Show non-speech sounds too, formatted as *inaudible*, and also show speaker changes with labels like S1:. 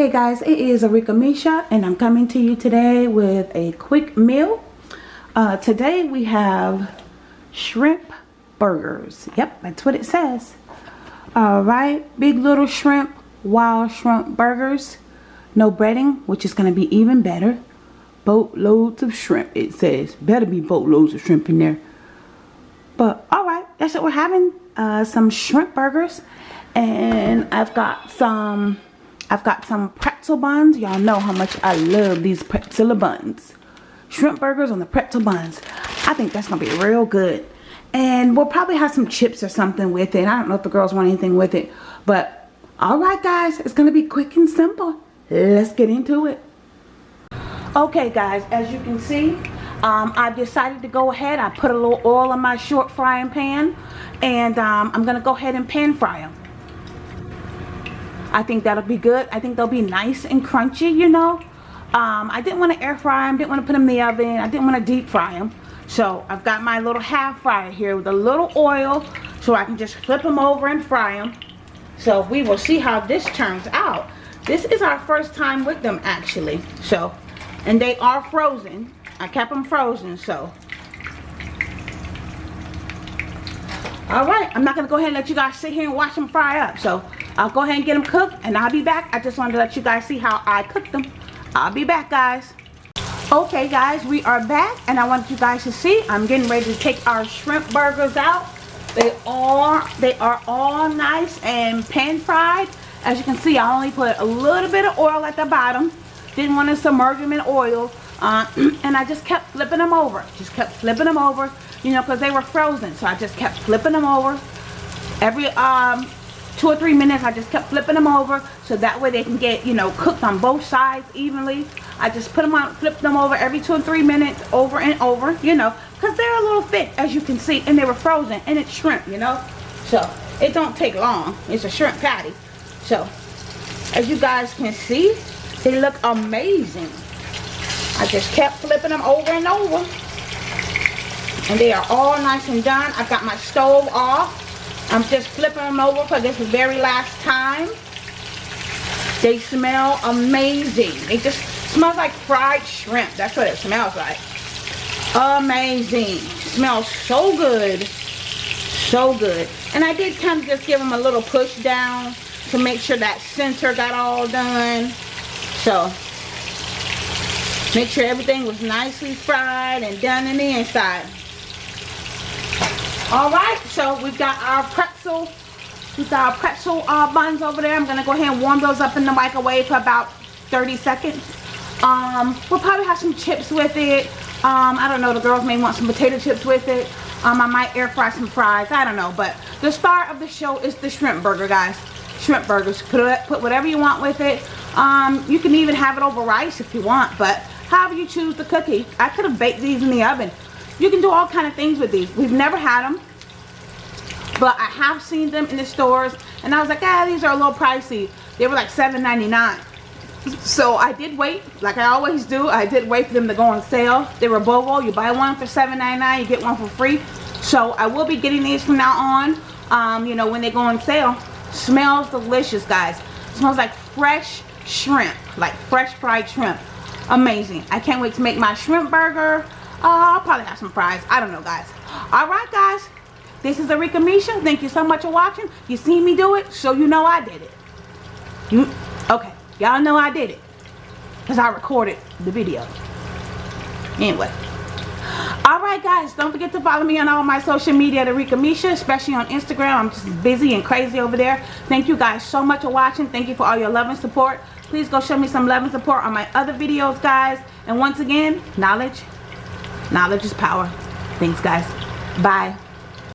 S1: Hey guys, it is Arika Misha and I'm coming to you today with a quick meal. Uh, today we have shrimp burgers. Yep, that's what it says. Alright, big little shrimp, wild shrimp burgers. No breading, which is going to be even better. Boatloads of shrimp, it says. Better be boatloads of shrimp in there. But alright, that's what we're having. Uh, some shrimp burgers. And I've got some I've got some pretzel buns. Y'all know how much I love these pretzel buns. Shrimp burgers on the pretzel buns. I think that's going to be real good. And we'll probably have some chips or something with it. I don't know if the girls want anything with it. But, alright guys, it's going to be quick and simple. Let's get into it. Okay guys, as you can see, um, I've decided to go ahead. I put a little oil in my short frying pan. And um, I'm going to go ahead and pan fry them. I think that'll be good. I think they'll be nice and crunchy, you know. Um, I didn't want to air fry them. Didn't want to put them in the oven. I didn't want to deep fry them. So I've got my little half fryer here with a little oil so I can just flip them over and fry them. So we will see how this turns out. This is our first time with them actually. So, and they are frozen. I kept them frozen, so. All right, I'm not gonna go ahead and let you guys sit here and watch them fry up. So I'll go ahead and get them cooked and I'll be back. I just wanted to let you guys see how I cook them. I'll be back guys. Okay guys, we are back and I want you guys to see I'm getting ready to take our shrimp burgers out. They are they are all nice and pan fried. As you can see, I only put a little bit of oil at the bottom. Didn't want to submerge them in oil. Uh, *clears throat* and I just kept flipping them over. Just kept flipping them over, you know, because they were frozen. So I just kept flipping them over. Every um, two or three minutes I just kept flipping them over so that way they can get you know cooked on both sides evenly. I just put them on flip them over every two or three minutes over and over you know because they're a little thick as you can see and they were frozen and it's shrimp you know? So it don't take long. It's a shrimp patty. So as you guys can see they look amazing. I just kept flipping them over and over. And they are all nice and done. I've got my stove off I'm just flipping them over for this very last time. They smell amazing. It just smells like fried shrimp. That's what it smells like. Amazing. Smells so good. So good. And I did kind of just give them a little push down to make sure that center got all done. So, make sure everything was nicely fried and done in the inside. Alright, so we've got our pretzel, we've got our pretzel uh, buns over there. I'm to go ahead and warm those up in the microwave for about 30 seconds. Um, we'll probably have some chips with it. Um, I don't know, the girls may want some potato chips with it. Um, I might air fry some fries. I don't know, but the star of the show is the shrimp burger, guys. Shrimp burgers. Put, put whatever you want with it. Um, you can even have it over rice if you want, but however you choose the cookie. I could have baked these in the oven. You can do all kind of things with these. We've never had them. But I have seen them in the stores. And I was like, ah, these are a little pricey. They were like $7.99. So I did wait, like I always do. I did wait for them to go on sale. They were BOGO. You buy one for $7.99, you get one for free. So I will be getting these from now on. Um, you know, when they go on sale. Smells delicious, guys. smells like fresh shrimp. Like fresh fried shrimp. Amazing. I can't wait to make my shrimp burger. Uh, I'll probably have some fries. I don't know, guys. Alright, guys. This is Arika Misha. Thank you so much for watching. You seen me do it, so you know I did it. You, okay. Y'all know I did it. Because I recorded the video. Anyway. Alright guys, don't forget to follow me on all my social media at Arika Misha, especially on Instagram. I'm just busy and crazy over there. Thank you guys so much for watching. Thank you for all your love and support. Please go show me some love and support on my other videos, guys. And once again, knowledge Knowledge is power. Thanks, guys. Bye.